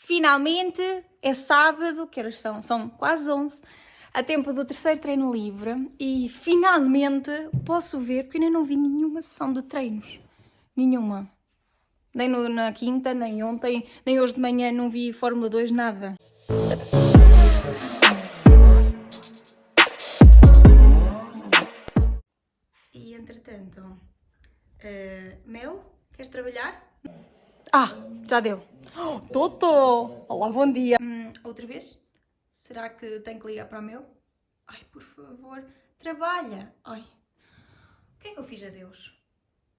Finalmente é sábado, que horas são? São quase 11, a tempo do terceiro treino livre e finalmente posso ver, porque ainda não vi nenhuma sessão de treinos. Nenhuma. Nem no, na quinta, nem ontem, nem hoje de manhã não vi Fórmula 2, nada. E entretanto, uh, Mel, queres trabalhar? Ah, já deu. Oh, Toto! Olá, bom dia. Hum, outra vez? Será que tenho que ligar para o meu? Ai, por favor, trabalha. Ai, o que é que eu fiz a Deus?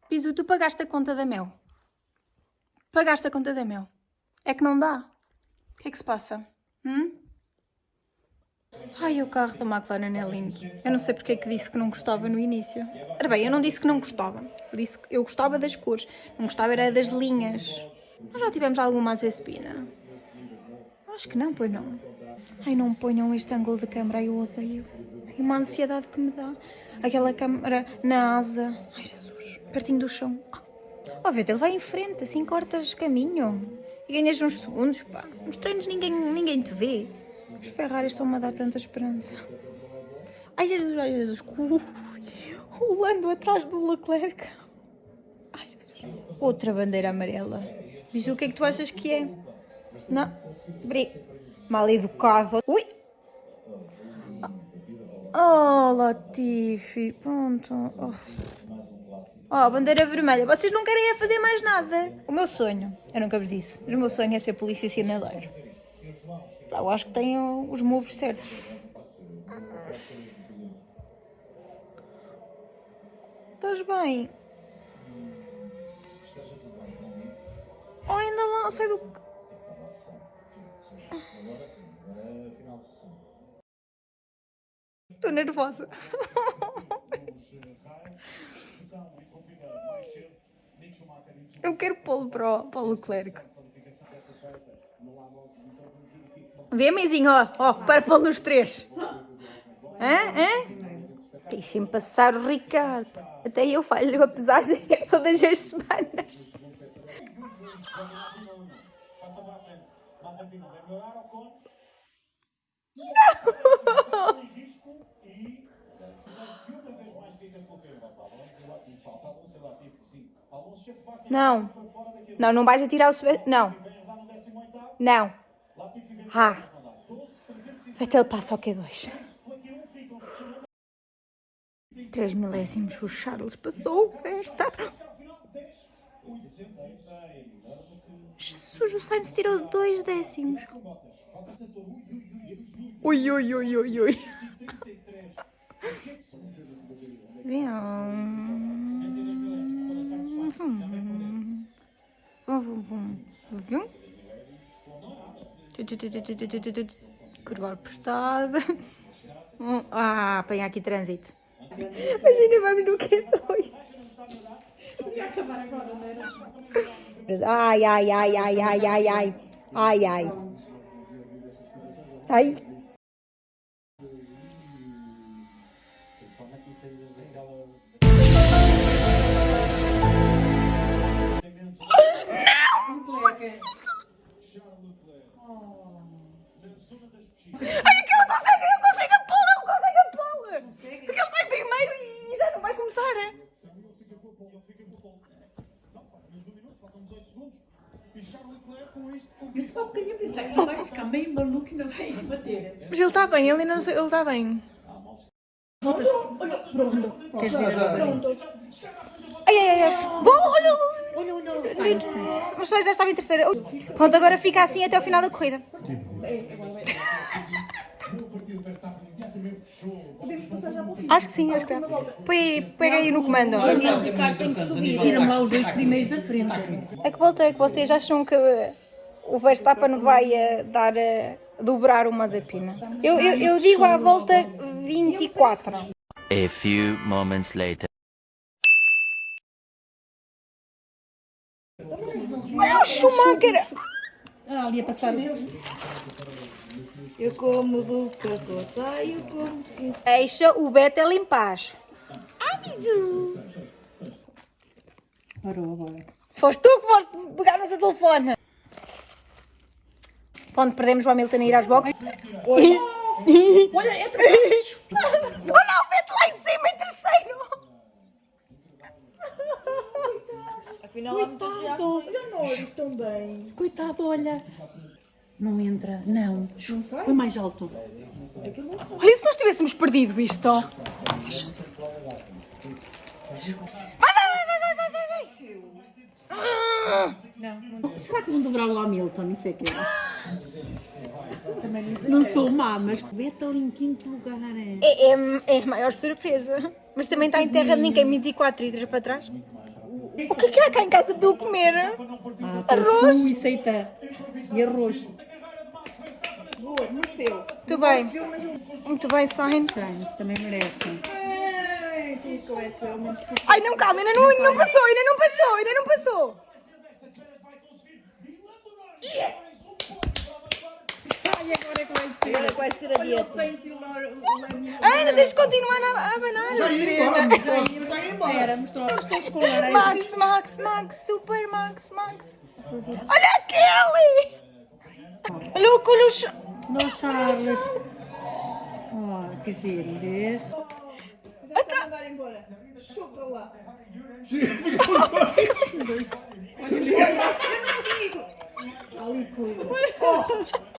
Piso, tu pagaste a conta da Mel. Pagaste a conta da Mel. É que não dá. O que é que se passa? Hum? Ai, o carro da McLaren é lindo. Eu não sei porque é que disse que não gostava no início. Ora bem, eu não disse que não gostava. Eu disse que eu gostava das cores. Não gostava era das linhas. Nós já tivemos alguma azespina? Acho que não, pois não. Ai, não ponham este ângulo de câmera, eu odeio. Ai, uma ansiedade que me dá. Aquela câmera na asa. Ai, Jesus, pertinho do chão. Ó, oh, Vete, ele vai em frente, assim cortas caminho. E ganhas uns segundos, pá. Nos treinos ninguém, ninguém te vê. Os Ferraris estão-me a dar tanta esperança. Ai, Jesus, ai, Jesus. O Lando atrás do Leclerc. Ai, Jesus. Outra bandeira amarela. Diz o que é que tu achas que é? Não. Bri. Mal educado. Ui. Oh, Latifi. Pronto. Oh. oh, bandeira vermelha. Vocês não querem é fazer mais nada. O meu sonho, eu nunca vos disse, mas o meu sonho é ser polícia sinaleiro. Eu acho que tenho os moves certos. Estás bem? Oh, ainda lá, sai do... Estou nervosa. Eu quero pô-lo para, para o Leclerc. Vê, mãezinho, ó, ó, para pô-lo os três. Hã? Hã? Deixem passar o Ricardo. Até eu falho a pesagem todas as semanas. Não. Não, não vais atirar o. Não. Não. Ah. Até ele passa ao Q2. 3 milésimos. O Charles passou. Esta. Jesus, o Sainz tirou 2 décimos. Ui, ui, ui, ui, ui. Vem. Vum, vum, vum. Curva apertada. Ah, apanha aqui trânsito. Imagina, vamos no Q2. Ia? Ai, ai, ai, ai, ai, ai, ai. Ai, ai. Ai. Ai, que ele consegue, ele consegue a pole, ele consegue a pole! Porque ele está em primeiro e já não vai começar. Bater. Mas ele está bem, ele não sei, ele está bem. Olha, pronto. Queres ver? Pronto. Ai, ai, ai. Bom, olha, Olha, olha, olha. Mas já estava em terceira. Pronto, agora fica assim até o final da corrida. Podemos passar já para o fim. Acho que sim, acho que dá. Põe, pega aí no comando. O Ricardo tem que subir. Tira-me lá os dois primeiros da frente. A que volta é que vocês acham que o Verstappen vai eh, dar a dobrar o Mazepina? Eu, eu, eu digo à volta 24. A few moments later. Olha o Schumacher! Ah, ali a passar. Eu como do cacota, eu como sim. Deixa o Vettel em paz. Amigo! Parou agora. Foste tu que foste pegar no teu telefone. Quando perdemos o Hamilton a ir às boxes. Olha, é atrás. Oh não, mete lá em cima em terceiro! Afinal, há muitas. Olha nós, tão bem. Coitado, olha. Não entra, não. Foi mais alto. Olha, e se nós tivéssemos perdido isto? Vai, vai, vai, vai, vai, vai, vai, vai! Será que vão dobrar o Hamilton? Isso é que é. Não sou má, mas Beta ali em quinto lugar. É. É, é, é a maior surpresa. Mas também está em terra de ninguém 24 e 3 para trás. O que é que há cá em casa para eu comer? Ah, Arroz. e seita. E arroz. Boa, no seu. Muito bem. Muito bem, Sainz. Sainz também merece. Ai, é Ai, não, calma, ainda não, ainda não passou, ainda não passou, ainda não passou. Ai, agora é que vai ser. Agora vai ser a dieta. Ainda tens de continuar a, a banana, Já ia embora, já ia embora. Espera, mostrou os teus com laranja. Max, Max, Max, Super Max, Max. Olha aquele! Olha o olha o ch- No Charles. Oh, que giro, vês? Já está a mandar embora. Chupa lá. Ali coisa.